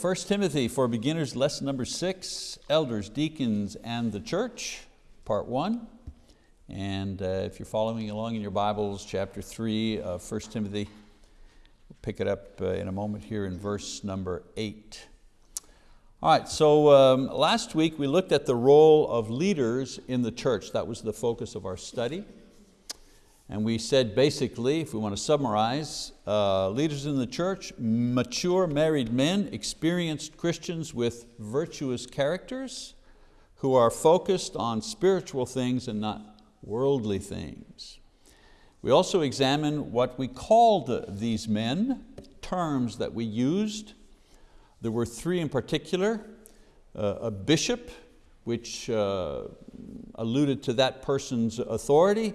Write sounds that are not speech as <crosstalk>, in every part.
1 Timothy for beginners, lesson number six, elders, deacons, and the church, part one. And uh, if you're following along in your Bibles, chapter three of 1 Timothy, we'll pick it up uh, in a moment here in verse number eight. All right, so um, last week we looked at the role of leaders in the church. That was the focus of our study. And we said basically, if we want to summarize, uh, leaders in the church, mature married men, experienced Christians with virtuous characters who are focused on spiritual things and not worldly things. We also examined what we called these men, terms that we used. There were three in particular, uh, a bishop, which uh, alluded to that person's authority,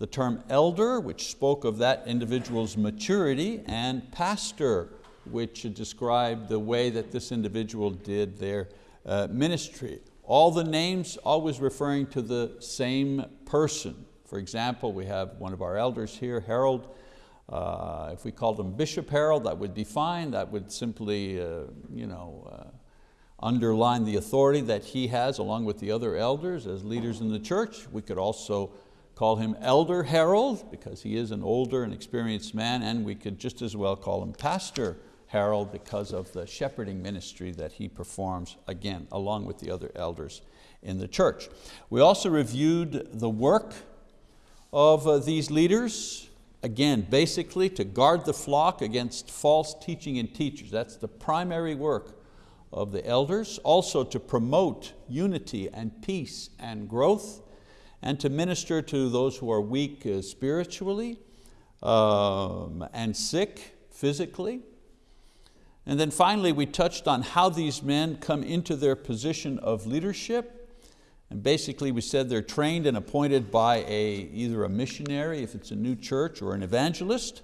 the term elder, which spoke of that individual's maturity, and pastor, which described the way that this individual did their uh, ministry. All the names always referring to the same person. For example, we have one of our elders here, Harold. Uh, if we called him Bishop Harold, that would be fine. That would simply uh, you know, uh, underline the authority that he has along with the other elders as leaders in the church. We could also call him Elder Harold because he is an older and experienced man and we could just as well call him Pastor Harold because of the shepherding ministry that he performs, again, along with the other elders in the church. We also reviewed the work of uh, these leaders, again, basically to guard the flock against false teaching and teachers. That's the primary work of the elders. Also to promote unity and peace and growth and to minister to those who are weak uh, spiritually um, and sick physically. And then finally we touched on how these men come into their position of leadership. And basically we said they're trained and appointed by a, either a missionary if it's a new church or an evangelist,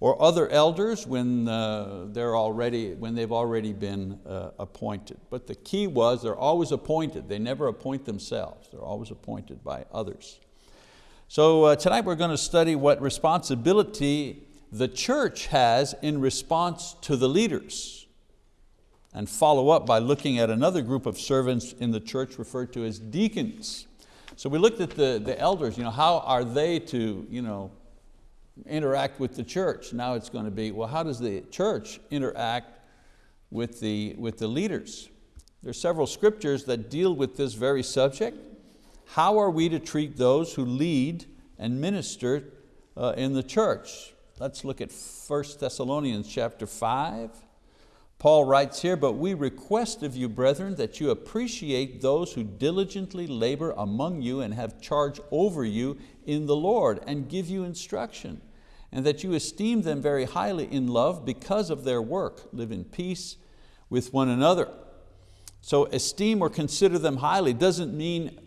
or other elders when, uh, they're already, when they've already been uh, appointed. But the key was they're always appointed. They never appoint themselves. They're always appointed by others. So uh, tonight we're going to study what responsibility the church has in response to the leaders and follow up by looking at another group of servants in the church referred to as deacons. So we looked at the, the elders, you know, how are they to you know, interact with the church. Now it's going to be, well, how does the church interact with the, with the leaders? There are several scriptures that deal with this very subject. How are we to treat those who lead and minister uh, in the church? Let's look at 1 Thessalonians chapter 5. Paul writes here, but we request of you, brethren, that you appreciate those who diligently labor among you and have charge over you in the Lord and give you instruction and that you esteem them very highly in love because of their work. Live in peace with one another. So esteem or consider them highly doesn't mean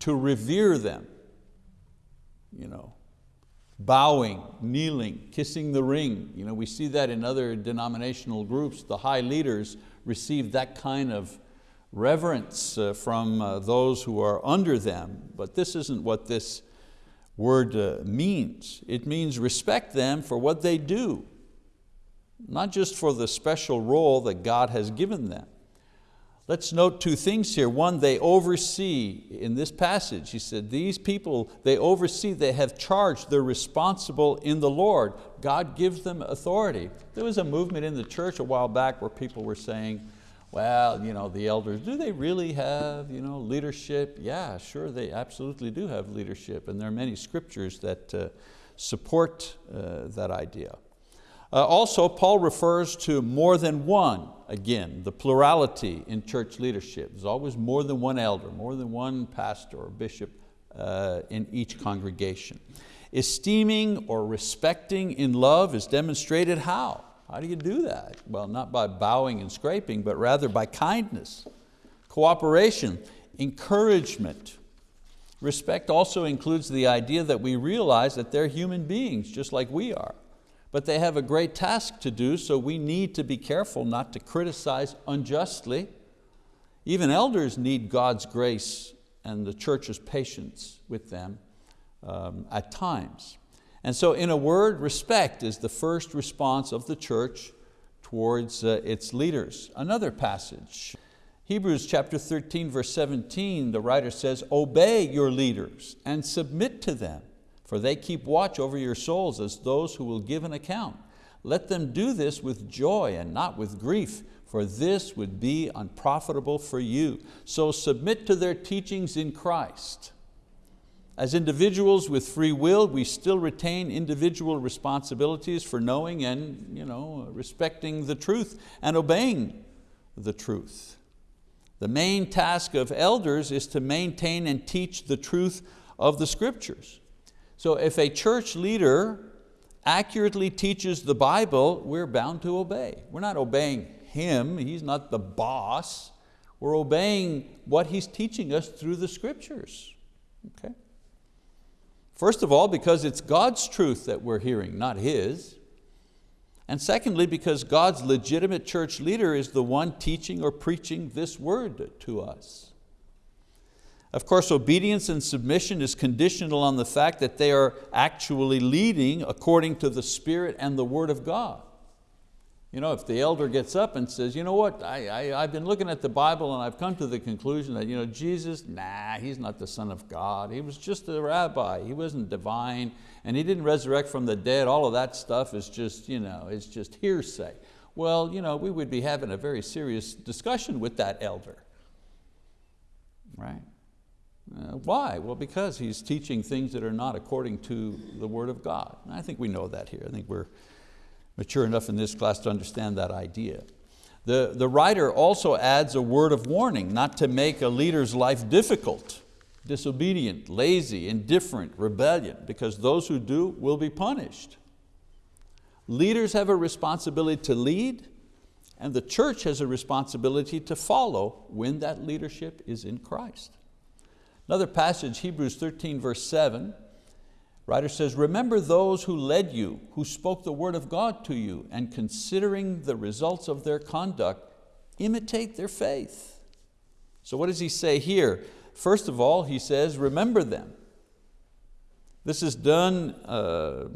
to revere them. You know, bowing, kneeling, kissing the ring. You know, we see that in other denominational groups. The high leaders receive that kind of reverence uh, from uh, those who are under them, but this isn't what this word uh, means. It means respect them for what they do, not just for the special role that God has given them. Let's note two things here. One, they oversee, in this passage, he said, these people, they oversee, they have charge, they're responsible in the Lord. God gives them authority. There was a movement in the church a while back where people were saying, well, you know, the elders, do they really have you know, leadership? Yeah, sure, they absolutely do have leadership, and there are many scriptures that uh, support uh, that idea. Uh, also, Paul refers to more than one, again, the plurality in church leadership. There's always more than one elder, more than one pastor or bishop uh, in each congregation. Esteeming or respecting in love is demonstrated how? How do you do that? Well, not by bowing and scraping, but rather by kindness, cooperation, encouragement. Respect also includes the idea that we realize that they're human beings just like we are. But they have a great task to do, so we need to be careful not to criticize unjustly. Even elders need God's grace and the church's patience with them um, at times. And so in a word, respect is the first response of the church towards uh, its leaders. Another passage, Hebrews chapter 13, verse 17, the writer says, obey your leaders and submit to them, for they keep watch over your souls as those who will give an account. Let them do this with joy and not with grief, for this would be unprofitable for you. So submit to their teachings in Christ. As individuals with free will, we still retain individual responsibilities for knowing and you know, respecting the truth and obeying the truth. The main task of elders is to maintain and teach the truth of the scriptures. So if a church leader accurately teaches the Bible, we're bound to obey. We're not obeying him, he's not the boss. We're obeying what he's teaching us through the scriptures. Okay? First of all, because it's God's truth that we're hearing, not his. And secondly, because God's legitimate church leader is the one teaching or preaching this word to us. Of course, obedience and submission is conditional on the fact that they are actually leading according to the Spirit and the word of God. You know, if the elder gets up and says, you know what, I, I, have been looking at the Bible and I've come to the conclusion that you know, Jesus, nah, He's not the Son of God. He was just a rabbi, He wasn't divine, and He didn't resurrect from the dead. All of that stuff is just, you know, it's just hearsay. Well, you know, we would be having a very serious discussion with that elder, right? Uh, why? Well, because he's teaching things that are not according to the word of God. And I think we know that here. I think we're, mature enough in this class to understand that idea. The, the writer also adds a word of warning not to make a leader's life difficult, disobedient, lazy, indifferent, rebellion, because those who do will be punished. Leaders have a responsibility to lead, and the church has a responsibility to follow when that leadership is in Christ. Another passage, Hebrews 13 verse 7, Writer says, remember those who led you, who spoke the word of God to you, and considering the results of their conduct, imitate their faith. So what does he say here? First of all, he says, remember them. This is done uh,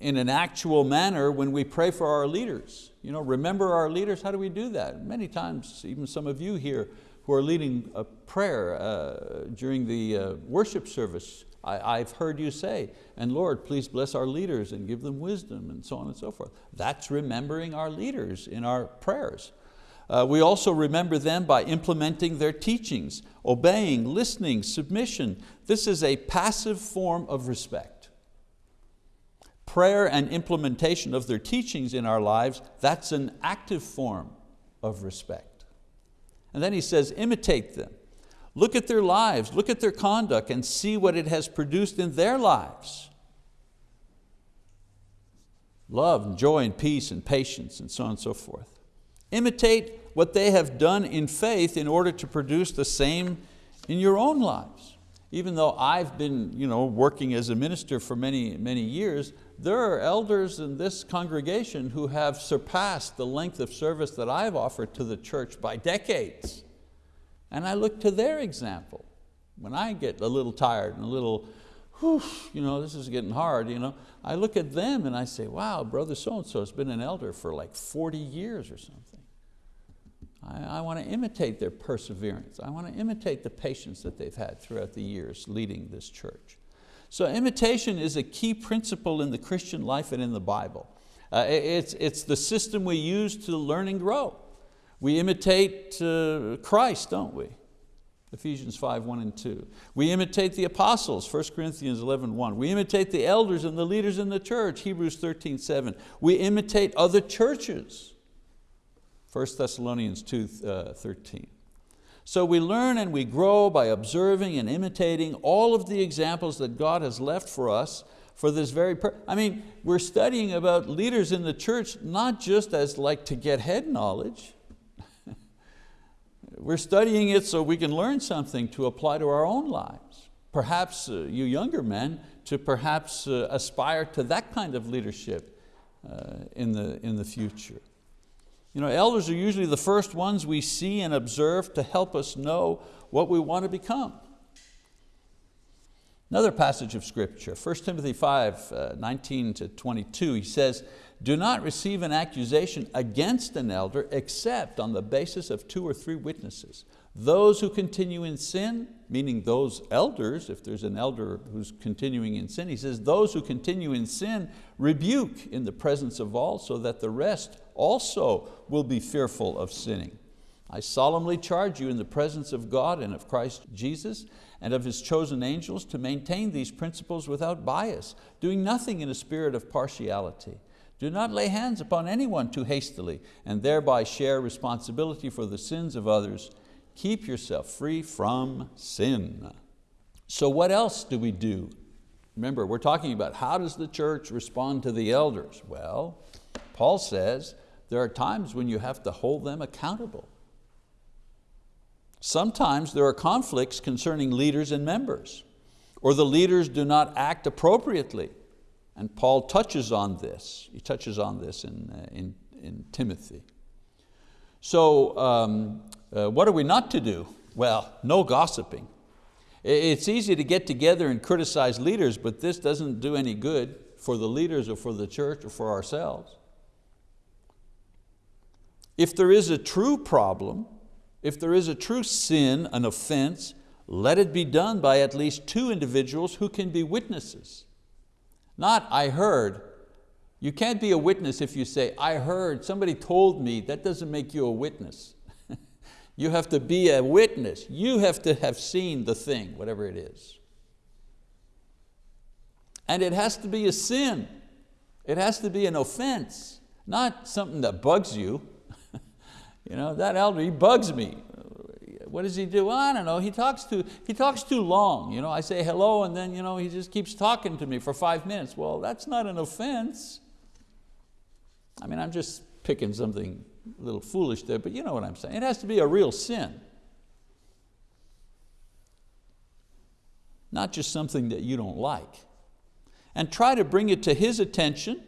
in an actual manner when we pray for our leaders. You know, remember our leaders, how do we do that? Many times, even some of you here who are leading a prayer uh, during the uh, worship service, I, have heard you say, and Lord, please bless our leaders and give them wisdom and so on and so forth. That's remembering our leaders in our prayers. Uh, we also remember them by implementing their teachings, obeying, listening, submission. This is a passive form of respect. Prayer and implementation of their teachings in our lives, that's an active form of respect. And then he says, imitate them. Look at their lives, look at their conduct and see what it has produced in their lives. Love and joy and peace and patience and so on and so forth. Imitate what they have done in faith in order to produce the same in your own lives. Even though I've been you know, working as a minister for many, many years, there are elders in this congregation who have surpassed the length of service that I've offered to the church by decades. And I look to their example. When I get a little tired and a little, whew, you know, this is getting hard, you know, I look at them and I say, wow, brother so-and-so has been an elder for like 40 years or something. I, I want to imitate their perseverance. I want to imitate the patience that they've had throughout the years leading this church. So imitation is a key principle in the Christian life and in the Bible. Uh, it's, it's the system we use to learn and grow. We imitate uh, Christ, don't we? Ephesians 5, 1 and 2. We imitate the apostles, 1 Corinthians 11, 1. We imitate the elders and the leaders in the church, Hebrews 13, 7. We imitate other churches, 1 Thessalonians 2, uh, 13. So we learn and we grow by observing and imitating all of the examples that God has left for us for this very purpose. I mean, we're studying about leaders in the church not just as like to get head knowledge, we're studying it so we can learn something to apply to our own lives. Perhaps uh, you younger men to perhaps uh, aspire to that kind of leadership uh, in, the, in the future. You know, elders are usually the first ones we see and observe to help us know what we want to become. Another passage of scripture, 1 Timothy 5, uh, 19 to 22, he says, do not receive an accusation against an elder except on the basis of two or three witnesses. Those who continue in sin, meaning those elders, if there's an elder who's continuing in sin, he says, those who continue in sin rebuke in the presence of all so that the rest also will be fearful of sinning. I solemnly charge you in the presence of God and of Christ Jesus and of His chosen angels to maintain these principles without bias, doing nothing in a spirit of partiality. Do not lay hands upon anyone too hastily and thereby share responsibility for the sins of others. Keep yourself free from sin. So what else do we do? Remember, we're talking about how does the church respond to the elders? Well, Paul says there are times when you have to hold them accountable. Sometimes there are conflicts concerning leaders and members, or the leaders do not act appropriately. And Paul touches on this. He touches on this in, uh, in, in Timothy. So um, uh, what are we not to do? Well, no gossiping. It's easy to get together and criticize leaders, but this doesn't do any good for the leaders or for the church or for ourselves. If there is a true problem, if there is a true sin, an offense, let it be done by at least two individuals who can be witnesses. Not I heard. You can't be a witness if you say, I heard, somebody told me. That doesn't make you a witness. <laughs> you have to be a witness. You have to have seen the thing, whatever it is. And it has to be a sin. It has to be an offense, not something that bugs you. You know, that elder, he bugs me. What does he do? Well, I don't know, he talks, too, he talks too long. You know, I say hello and then you know, he just keeps talking to me for five minutes. Well, that's not an offense. I mean, I'm just picking something a little foolish there, but you know what I'm saying. It has to be a real sin. Not just something that you don't like. And try to bring it to his attention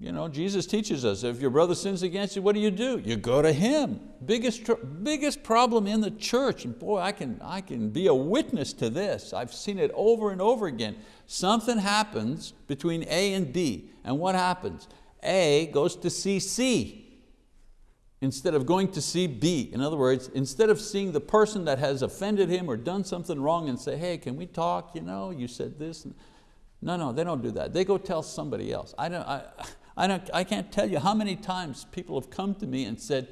you know, Jesus teaches us, if your brother sins against you, what do you do? You go to him. Biggest, biggest problem in the church, and boy, I can, I can be a witness to this. I've seen it over and over again. Something happens between A and B, and what happens? A goes to see C instead of going to see B. In other words, instead of seeing the person that has offended him or done something wrong and say, hey, can we talk? You know, you said this. No, no, they don't do that. They go tell somebody else. I don't, I, I, don't, I can't tell you how many times people have come to me and said,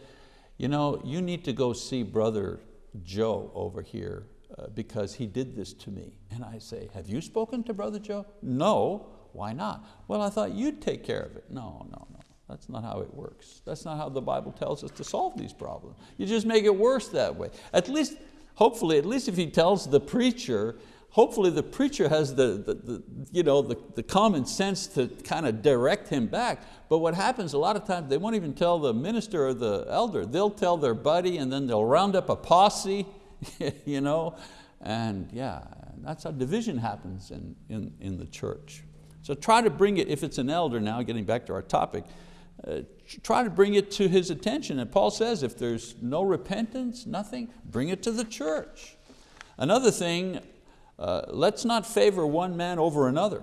you know, you need to go see brother Joe over here uh, because he did this to me. And I say, have you spoken to brother Joe? No, why not? Well, I thought you'd take care of it. No, no, no, that's not how it works. That's not how the Bible tells us to solve these problems. You just make it worse that way. At least, hopefully, at least if he tells the preacher, hopefully the preacher has the, the, the, you know, the, the common sense to kind of direct him back. But what happens a lot of times, they won't even tell the minister or the elder. They'll tell their buddy and then they'll round up a posse, <laughs> you know, and yeah, that's how division happens in, in, in the church. So try to bring it, if it's an elder now, getting back to our topic, uh, try to bring it to his attention. And Paul says if there's no repentance, nothing, bring it to the church. Another thing uh, let's not favor one man over another.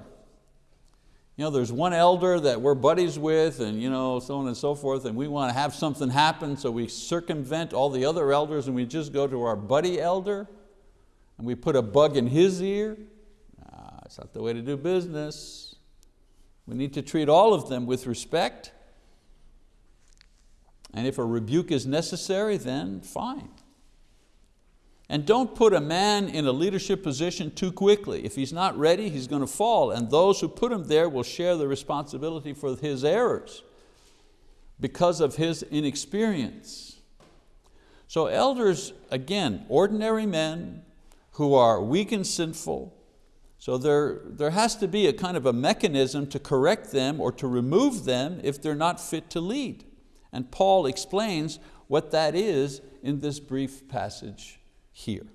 You know, there's one elder that we're buddies with and you know, so on and so forth, and we want to have something happen, so we circumvent all the other elders and we just go to our buddy elder and we put a bug in his ear. Nah, that's not the way to do business. We need to treat all of them with respect. And if a rebuke is necessary, then fine. And don't put a man in a leadership position too quickly. If he's not ready, he's going to fall, and those who put him there will share the responsibility for his errors because of his inexperience. So elders, again, ordinary men who are weak and sinful, so there, there has to be a kind of a mechanism to correct them or to remove them if they're not fit to lead. And Paul explains what that is in this brief passage here.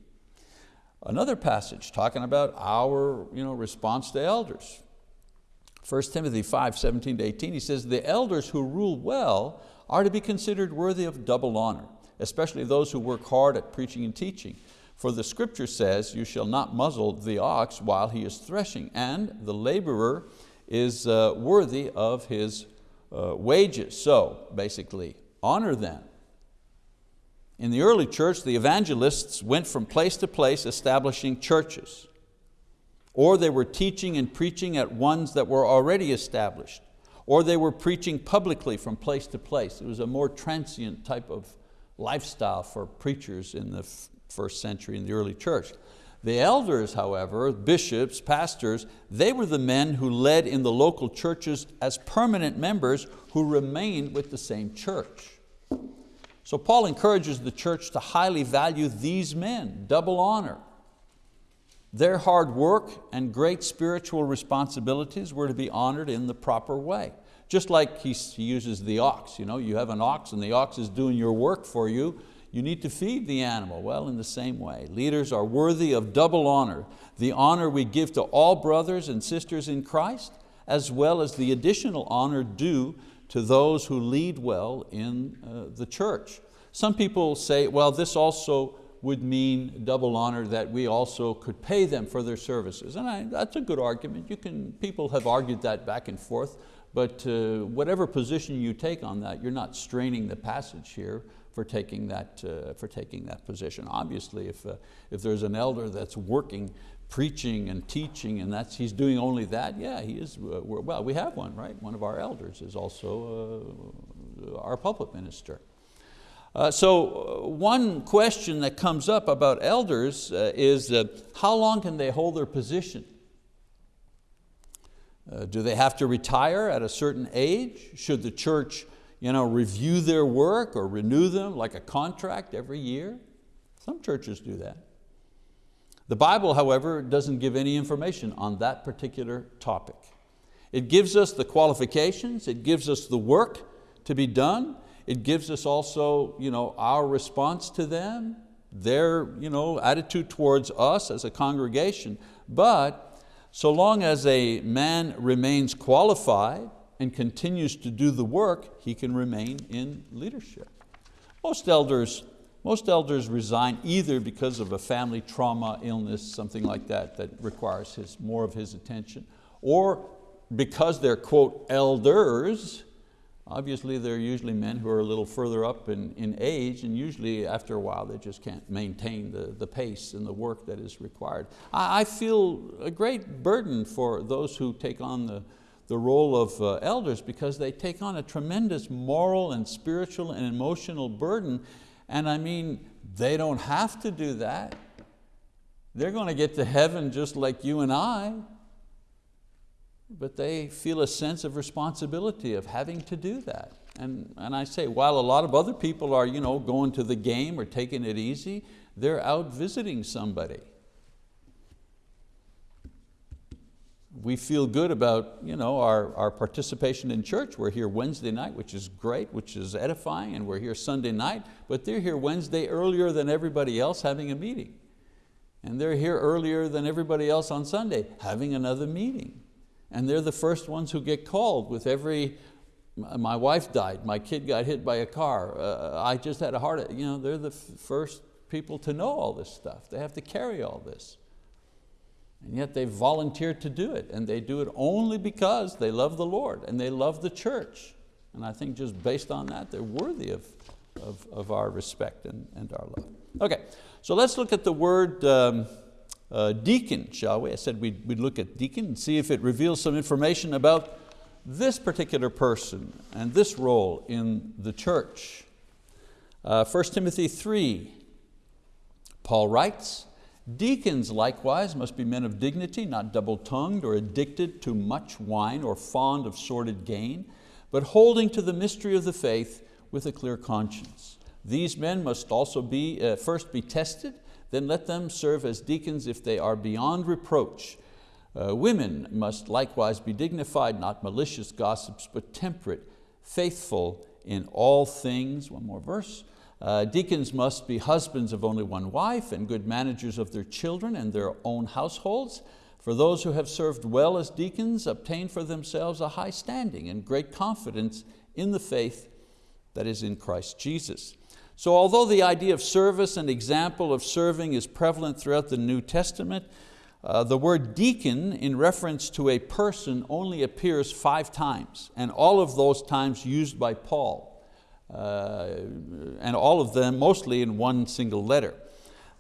Another passage talking about our you know, response to elders. 1 Timothy 5, 17 to 18, he says, the elders who rule well are to be considered worthy of double honor, especially those who work hard at preaching and teaching. For the scripture says, you shall not muzzle the ox while he is threshing, and the laborer is uh, worthy of his uh, wages. So basically, honor them. In the early church, the evangelists went from place to place establishing churches, or they were teaching and preaching at ones that were already established, or they were preaching publicly from place to place. It was a more transient type of lifestyle for preachers in the first century in the early church. The elders, however, bishops, pastors, they were the men who led in the local churches as permanent members who remained with the same church. So Paul encourages the church to highly value these men, double honor. Their hard work and great spiritual responsibilities were to be honored in the proper way. Just like he uses the ox, you, know, you have an ox and the ox is doing your work for you, you need to feed the animal. Well, in the same way, leaders are worthy of double honor. The honor we give to all brothers and sisters in Christ, as well as the additional honor due to those who lead well in uh, the church. Some people say, well, this also would mean double honor that we also could pay them for their services. And I, that's a good argument. You can, people have argued that back and forth. But uh, whatever position you take on that, you're not straining the passage here for taking that, uh, for taking that position. Obviously, if, uh, if there's an elder that's working, preaching and teaching, and that's, he's doing only that, yeah, he is, uh, well, we have one, right? One of our elders is also uh, our pulpit minister. Uh, so uh, one question that comes up about elders is how long can they hold their position? Uh, do they have to retire at a certain age? Should the church you know, review their work or renew them like a contract every year? Some churches do that. The Bible, however, doesn't give any information on that particular topic. It gives us the qualifications, it gives us the work to be done, it gives us also you know, our response to them, their you know, attitude towards us as a congregation, but so long as a man remains qualified and continues to do the work, he can remain in leadership. Most elders, most elders resign either because of a family trauma, illness, something like that that requires his, more of his attention, or because they're, quote, elders, Obviously, they're usually men who are a little further up in, in age, and usually after a while they just can't maintain the, the pace and the work that is required. I, I feel a great burden for those who take on the, the role of uh, elders because they take on a tremendous moral and spiritual and emotional burden. And I mean, they don't have to do that. They're going to get to heaven just like you and I but they feel a sense of responsibility of having to do that. And, and I say, while a lot of other people are you know, going to the game or taking it easy, they're out visiting somebody. We feel good about you know, our, our participation in church. We're here Wednesday night, which is great, which is edifying, and we're here Sunday night, but they're here Wednesday earlier than everybody else having a meeting. And they're here earlier than everybody else on Sunday having another meeting and they're the first ones who get called with every, my wife died, my kid got hit by a car, uh, I just had a heart attack. You know, they're the first people to know all this stuff. They have to carry all this. And yet they've volunteered to do it, and they do it only because they love the Lord and they love the church. And I think just based on that, they're worthy of, of, of our respect and, and our love. Okay, so let's look at the word um, uh, deacon, shall we? I said we'd, we'd look at deacon and see if it reveals some information about this particular person and this role in the church. Uh, 1 Timothy 3, Paul writes, Deacons likewise must be men of dignity, not double-tongued or addicted to much wine or fond of sordid gain, but holding to the mystery of the faith with a clear conscience. These men must also be, uh, first be tested, then let them serve as deacons if they are beyond reproach. Uh, women must likewise be dignified, not malicious gossips, but temperate, faithful in all things. One more verse. Uh, deacons must be husbands of only one wife and good managers of their children and their own households. For those who have served well as deacons obtain for themselves a high standing and great confidence in the faith that is in Christ Jesus. So although the idea of service and example of serving is prevalent throughout the New Testament, uh, the word deacon in reference to a person only appears five times, and all of those times used by Paul, and all of them mostly in one single letter.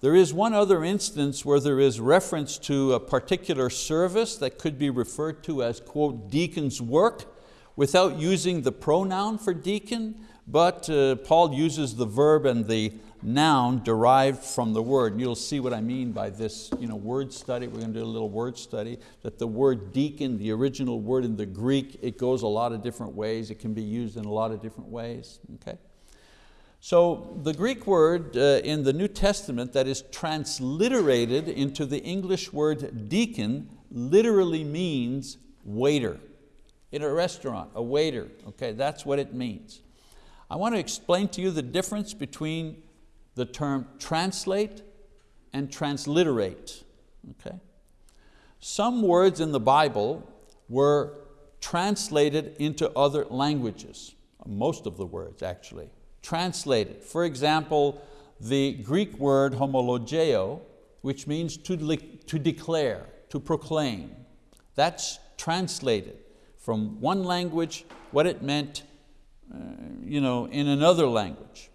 There is one other instance where there is reference to a particular service that could be referred to as, quote, deacon's work, without using the pronoun for deacon, but uh, Paul uses the verb and the noun derived from the word. You'll see what I mean by this you know, word study. We're going to do a little word study, that the word deacon, the original word in the Greek, it goes a lot of different ways. It can be used in a lot of different ways. Okay? So the Greek word uh, in the New Testament that is transliterated into the English word deacon literally means waiter. In a restaurant, a waiter, okay, that's what it means. I want to explain to you the difference between the term translate and transliterate. Okay? Some words in the Bible were translated into other languages, most of the words actually, translated. For example, the Greek word homologeo, which means to, to declare, to proclaim. That's translated from one language, what it meant uh, you know, in another language.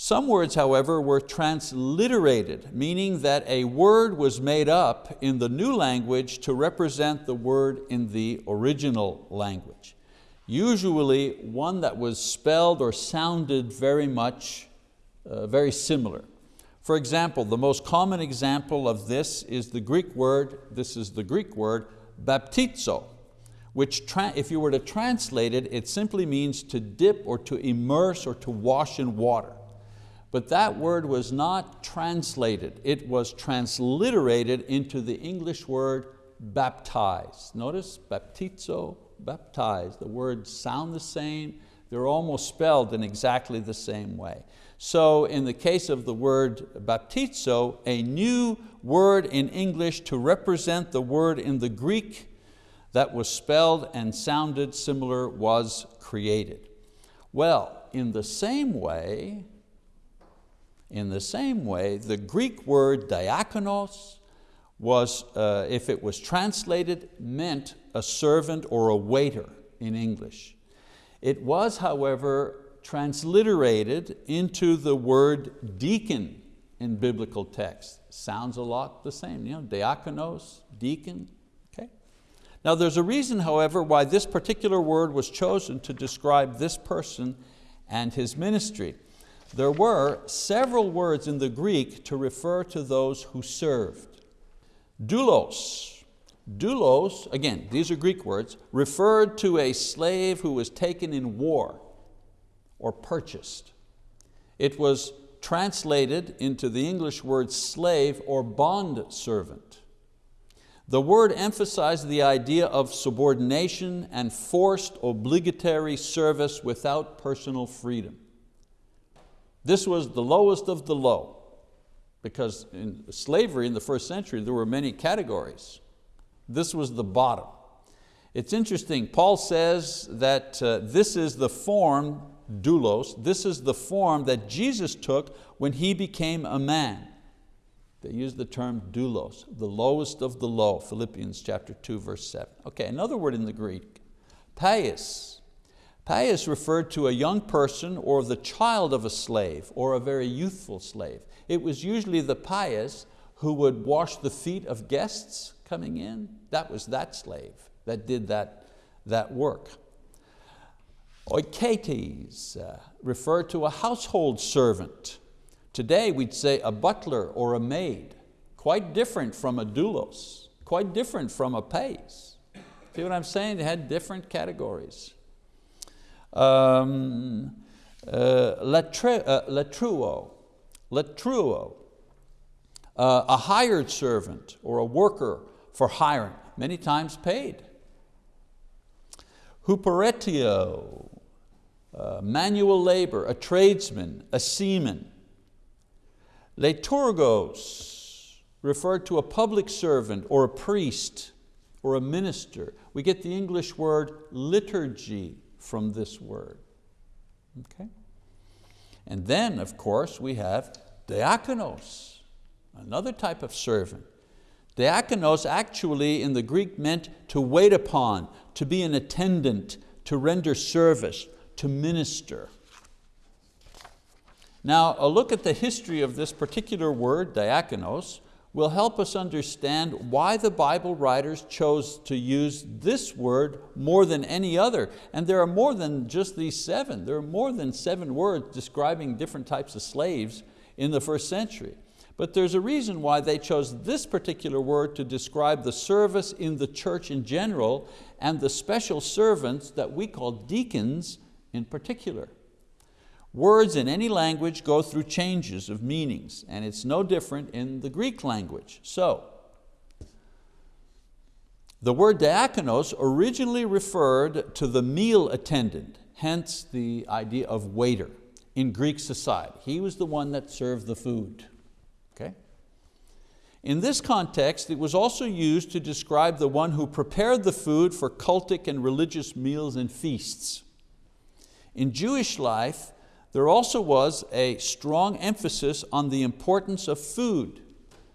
Some words, however, were transliterated, meaning that a word was made up in the new language to represent the word in the original language. Usually one that was spelled or sounded very much, uh, very similar. For example, the most common example of this is the Greek word, this is the Greek word, baptizo, which if you were to translate it, it simply means to dip or to immerse or to wash in water. But that word was not translated, it was transliterated into the English word baptize. Notice, baptizo, baptize. The words sound the same, they're almost spelled in exactly the same way. So in the case of the word baptizo, a new word in English to represent the word in the Greek that was spelled and sounded similar was created. Well, in the same way, in the same way, the Greek word diakonos was, uh, if it was translated, meant a servant or a waiter in English. It was, however, transliterated into the word deacon in biblical text. Sounds a lot the same, you know, diakonos, deacon, okay? Now there's a reason, however, why this particular word was chosen to describe this person and his ministry there were several words in the Greek to refer to those who served. Doulos, doulos, again, these are Greek words, referred to a slave who was taken in war or purchased. It was translated into the English word slave or bond servant. The word emphasized the idea of subordination and forced obligatory service without personal freedom. This was the lowest of the low because in slavery in the first century there were many categories. This was the bottom. It's interesting, Paul says that uh, this is the form, doulos, this is the form that Jesus took when He became a man. They use the term doulos, the lowest of the low, Philippians chapter 2, verse 7. Okay, another word in the Greek, pais, Pais referred to a young person or the child of a slave or a very youthful slave. It was usually the pais who would wash the feet of guests coming in. That was that slave that did that, that work. Oiketes uh, referred to a household servant. Today we'd say a butler or a maid, quite different from a doulos, quite different from a pais. See what I'm saying? They had different categories um, uh, latruo, latruo, uh, a hired servant or a worker for hiring, many times paid. Huperetio, uh, manual labor, a tradesman, a seaman. Liturgos, referred to a public servant or a priest or a minister. We get the English word liturgy from this word. Okay? And then, of course, we have diakonos, another type of servant. Diakonos actually in the Greek meant to wait upon, to be an attendant, to render service, to minister. Now, a look at the history of this particular word, diakonos, will help us understand why the Bible writers chose to use this word more than any other. And there are more than just these seven. There are more than seven words describing different types of slaves in the first century. But there's a reason why they chose this particular word to describe the service in the church in general and the special servants that we call deacons in particular. Words in any language go through changes of meanings and it's no different in the Greek language. So, the word diakonos originally referred to the meal attendant, hence the idea of waiter in Greek society. He was the one that served the food. Okay? In this context, it was also used to describe the one who prepared the food for cultic and religious meals and feasts. In Jewish life, there also was a strong emphasis on the importance of food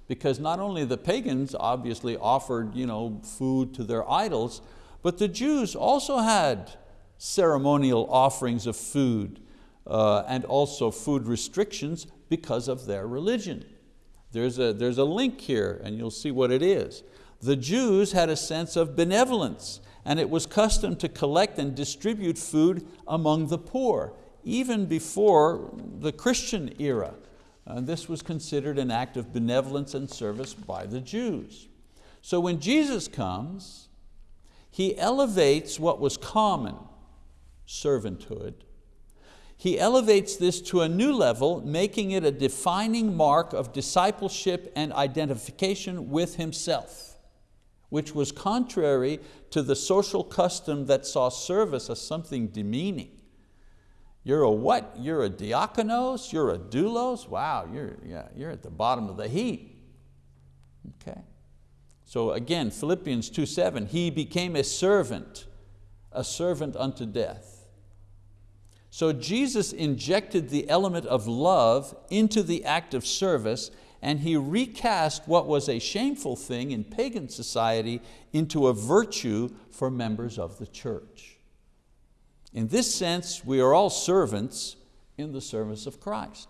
because not only the pagans obviously offered you know, food to their idols, but the Jews also had ceremonial offerings of food uh, and also food restrictions because of their religion. There's a, there's a link here and you'll see what it is. The Jews had a sense of benevolence and it was custom to collect and distribute food among the poor, even before the Christian era. And this was considered an act of benevolence and service by the Jews. So when Jesus comes, He elevates what was common, servanthood, he elevates this to a new level, making it a defining mark of discipleship and identification with Himself, which was contrary to the social custom that saw service as something demeaning. You're a what? You're a diakonos? You're a doulos? Wow, you're, yeah, you're at the bottom of the heap. Okay. So again, Philippians 2.7, he became a servant, a servant unto death. So Jesus injected the element of love into the act of service and He recast what was a shameful thing in pagan society into a virtue for members of the church. In this sense, we are all servants in the service of Christ.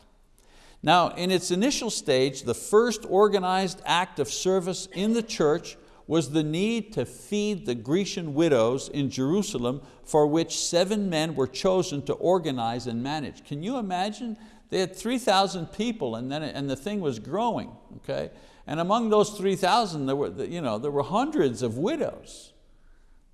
Now, in its initial stage, the first organized act of service in the church was the need to feed the Grecian widows in Jerusalem for which seven men were chosen to organize and manage. Can you imagine? They had 3,000 people and, then, and the thing was growing. Okay? And among those 3,000 there were, you know, there were hundreds of widows.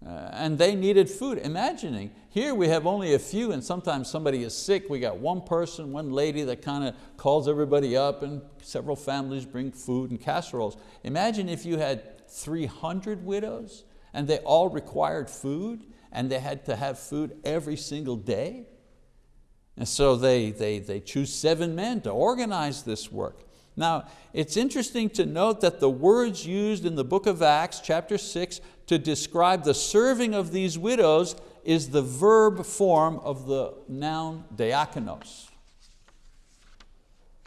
Uh, and they needed food. Imagining, here we have only a few and sometimes somebody is sick, we got one person, one lady that kind of calls everybody up and several families bring food and casseroles. Imagine if you had 300 widows and they all required food and they had to have food every single day. And so they, they, they choose seven men to organize this work. Now, it's interesting to note that the words used in the book of Acts, chapter six, to describe the serving of these widows is the verb form of the noun diakonos.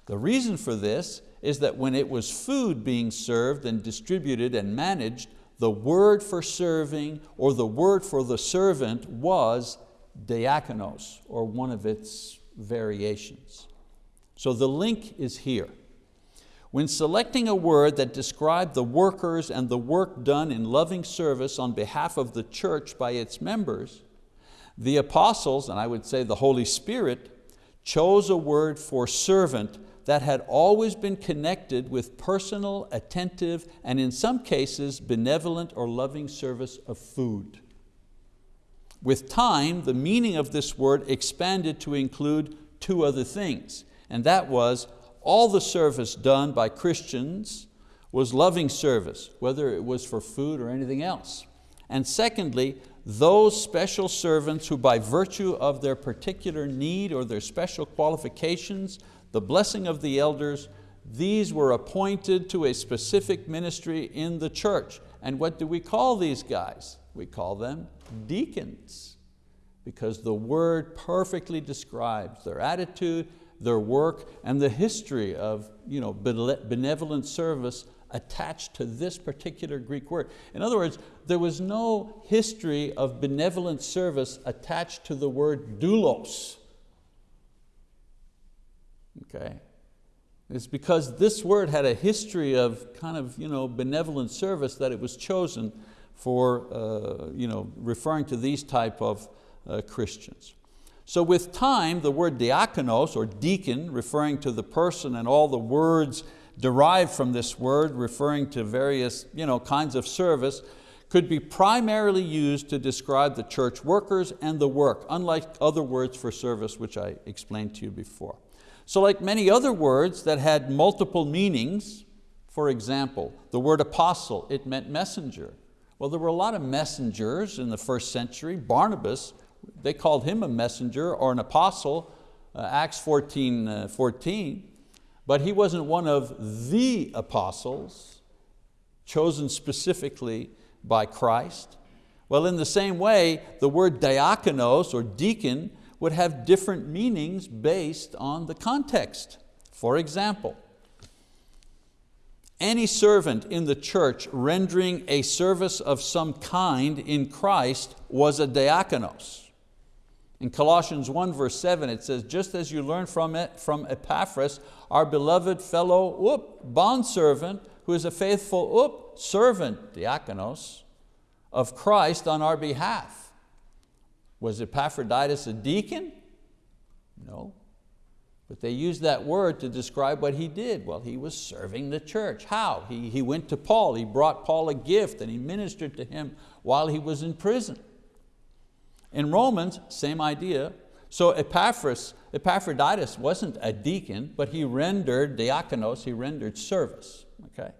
The reason for this is that when it was food being served and distributed and managed, the word for serving or the word for the servant was diakonos, or one of its variations. So the link is here. When selecting a word that described the workers and the work done in loving service on behalf of the church by its members, the apostles, and I would say the Holy Spirit, chose a word for servant that had always been connected with personal, attentive, and in some cases, benevolent or loving service of food. With time, the meaning of this word expanded to include two other things, and that was all the service done by Christians was loving service, whether it was for food or anything else. And secondly, those special servants who by virtue of their particular need or their special qualifications the blessing of the elders, these were appointed to a specific ministry in the church. And what do we call these guys? We call them deacons because the word perfectly describes their attitude, their work, and the history of you know, benevolent service attached to this particular Greek word. In other words, there was no history of benevolent service attached to the word doulos. Okay. It's because this word had a history of kind of you know, benevolent service that it was chosen for uh, you know, referring to these type of uh, Christians. So with time, the word diakonos or deacon, referring to the person and all the words derived from this word, referring to various you know, kinds of service, could be primarily used to describe the church workers and the work, unlike other words for service which I explained to you before. So like many other words that had multiple meanings, for example, the word apostle, it meant messenger. Well, there were a lot of messengers in the first century. Barnabas, they called him a messenger or an apostle, uh, Acts 14, uh, 14 but he wasn't one of the apostles chosen specifically by Christ. Well, in the same way, the word diakonos or deacon would have different meanings based on the context. For example, any servant in the church rendering a service of some kind in Christ was a diakonos. In Colossians 1 verse 7 it says, just as you learned from it from Epaphras, our beloved fellow whoop, bondservant, who is a faithful whoop, servant, diakonos, of Christ on our behalf. Was Epaphroditus a deacon? No. But they used that word to describe what he did. Well, he was serving the church. How? He, he went to Paul, he brought Paul a gift and he ministered to him while he was in prison. In Romans, same idea. So Epaphras, Epaphroditus wasn't a deacon, but he rendered diakonos, he rendered service. Okay?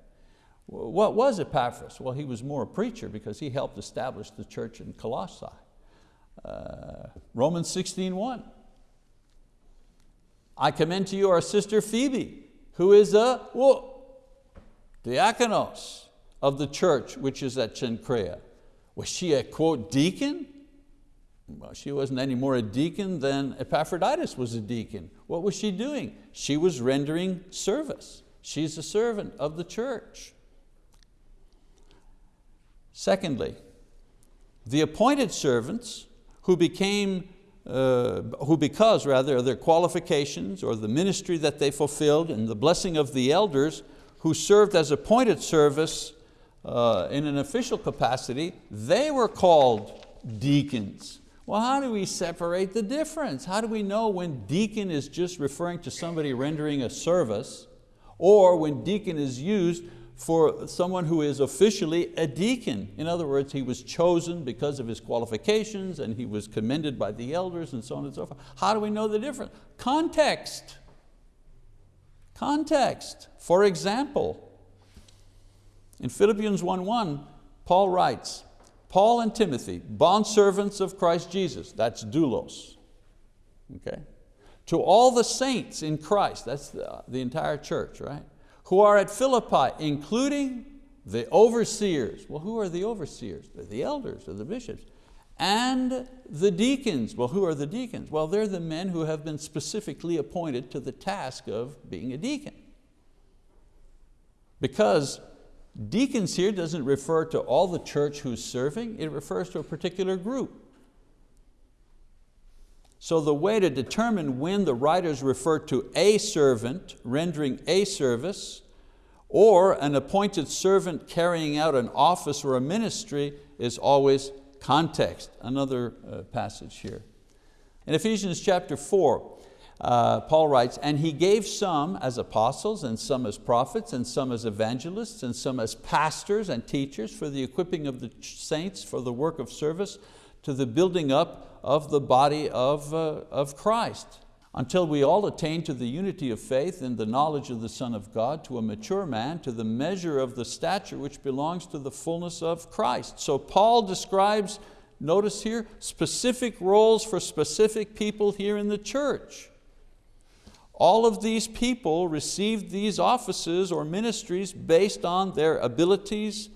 What was Epaphras? Well, he was more a preacher because he helped establish the church in Colossae. Uh, Romans 16, 1. I commend to you our sister Phoebe, who is a whoa, diakonos of the church which is at Cenchrea. Was she a quote deacon? Well, she wasn't any more a deacon than Epaphroditus was a deacon. What was she doing? She was rendering service. She's a servant of the church. Secondly, the appointed servants who became, uh, who because rather of their qualifications or the ministry that they fulfilled and the blessing of the elders who served as appointed service uh, in an official capacity, they were called deacons. Well, how do we separate the difference? How do we know when deacon is just referring to somebody rendering a service or when deacon is used for someone who is officially a deacon. In other words, he was chosen because of his qualifications and he was commended by the elders and so on and so forth. How do we know the difference? Context. Context. For example, in Philippians 1.1, Paul writes, Paul and Timothy, bondservants of Christ Jesus, that's doulos. Okay? To all the saints in Christ, that's the, the entire church, right? Who are at Philippi, including the overseers. Well, who are the overseers? They're the elders or the bishops. And the deacons. Well, who are the deacons? Well, they're the men who have been specifically appointed to the task of being a deacon. Because Deacons here doesn't refer to all the church who's serving, it refers to a particular group. So the way to determine when the writers refer to a servant rendering a service or an appointed servant carrying out an office or a ministry is always context. Another uh, passage here. In Ephesians chapter 4, uh, Paul writes, and he gave some as apostles and some as prophets and some as evangelists and some as pastors and teachers for the equipping of the saints for the work of service to the building up of the body of, uh, of Christ until we all attain to the unity of faith and the knowledge of the Son of God, to a mature man, to the measure of the stature which belongs to the fullness of Christ. So Paul describes, notice here, specific roles for specific people here in the church. All of these people received these offices or ministries based on their abilities,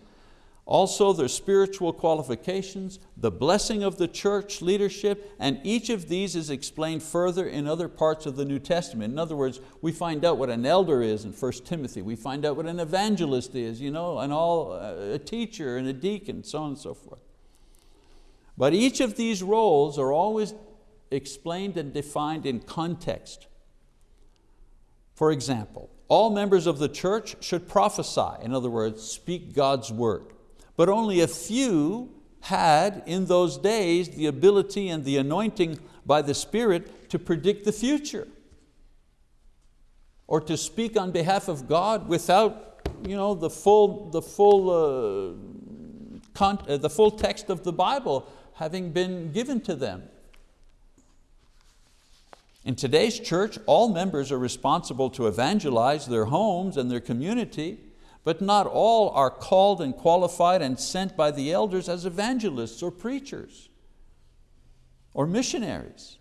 also their spiritual qualifications, the blessing of the church leadership, and each of these is explained further in other parts of the New Testament. In other words, we find out what an elder is in 1 Timothy, we find out what an evangelist is, you know, and all, uh, a teacher and a deacon, so on and so forth. But each of these roles are always explained and defined in context. For example, all members of the church should prophesy, in other words, speak God's word but only a few had in those days the ability and the anointing by the Spirit to predict the future or to speak on behalf of God without you know, the, full, the, full, uh, uh, the full text of the Bible having been given to them. In today's church, all members are responsible to evangelize their homes and their community, but not all are called and qualified and sent by the elders as evangelists or preachers or missionaries.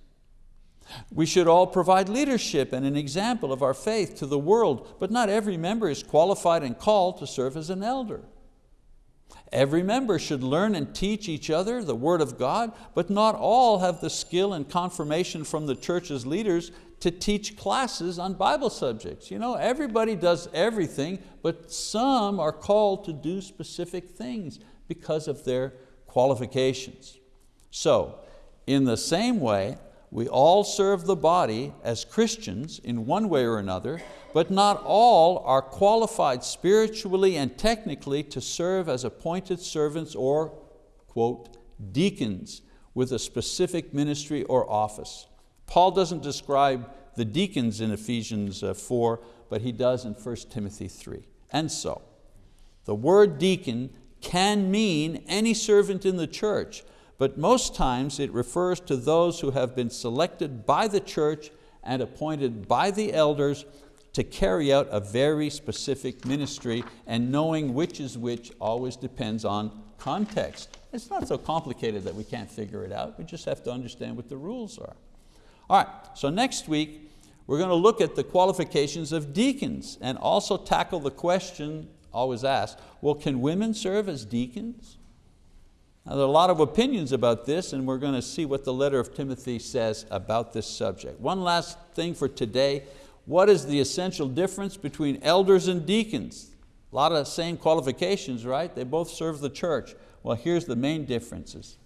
We should all provide leadership and an example of our faith to the world, but not every member is qualified and called to serve as an elder. Every member should learn and teach each other the word of God, but not all have the skill and confirmation from the church's leaders to teach classes on Bible subjects. You know, everybody does everything, but some are called to do specific things because of their qualifications. So, in the same way, we all serve the body as Christians in one way or another, but not all are qualified spiritually and technically to serve as appointed servants or, quote, deacons with a specific ministry or office. Paul doesn't describe the deacons in Ephesians uh, 4, but he does in 1 Timothy 3. And so, the word deacon can mean any servant in the church, but most times it refers to those who have been selected by the church and appointed by the elders to carry out a very specific ministry and knowing which is which always depends on context. It's not so complicated that we can't figure it out, we just have to understand what the rules are. All right, so next week we're going to look at the qualifications of deacons and also tackle the question always asked, well, can women serve as deacons? Now, there are a lot of opinions about this and we're going to see what the letter of Timothy says about this subject. One last thing for today, what is the essential difference between elders and deacons? A lot of same qualifications, right? They both serve the church. Well, here's the main differences.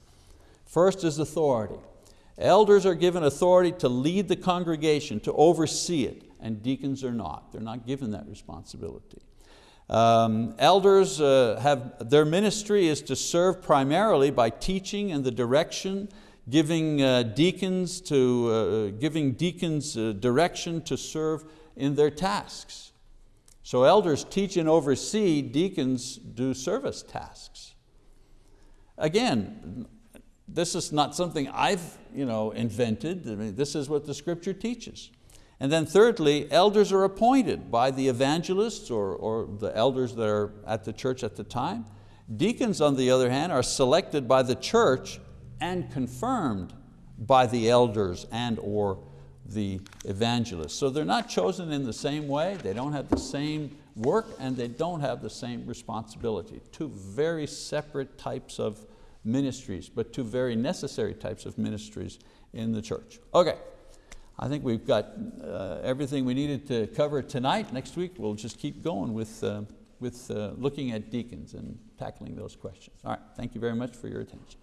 First is authority. Elders are given authority to lead the congregation, to oversee it, and deacons are not. They're not given that responsibility. Um, elders uh, have, their ministry is to serve primarily by teaching and the direction, giving uh, deacons, to, uh, giving deacons uh, direction to serve in their tasks. So elders teach and oversee, deacons do service tasks. Again, this is not something I've you know, invented. I mean, this is what the scripture teaches. And then thirdly, elders are appointed by the evangelists or, or the elders that are at the church at the time. Deacons, on the other hand, are selected by the church and confirmed by the elders and or the evangelists. So they're not chosen in the same way, they don't have the same work and they don't have the same responsibility. Two very separate types of ministries, but two very necessary types of ministries in the church. Okay, I think we've got uh, everything we needed to cover tonight. Next week we'll just keep going with, uh, with uh, looking at deacons and tackling those questions. All right, thank you very much for your attention.